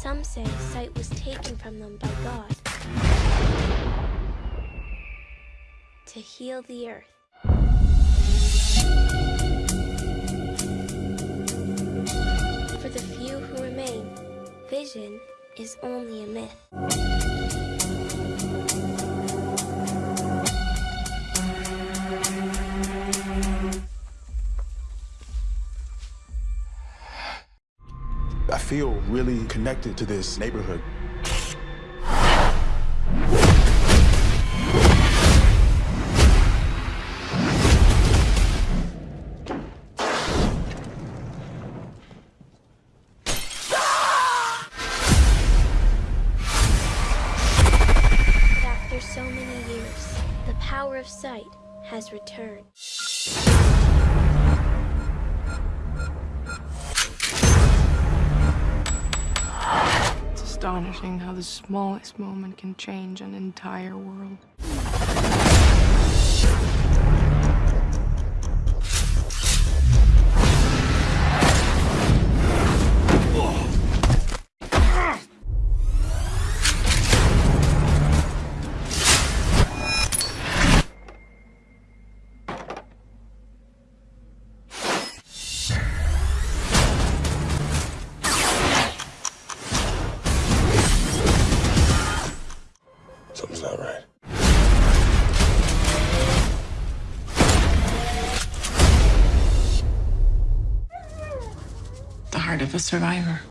Some say sight was taken from them by God to heal the earth. For the few who remain, vision is only a myth. I feel really connected to this neighborhood. After so many years, the power of sight has returned. Astonishing how the smallest moment can change an entire world. Of a survivor.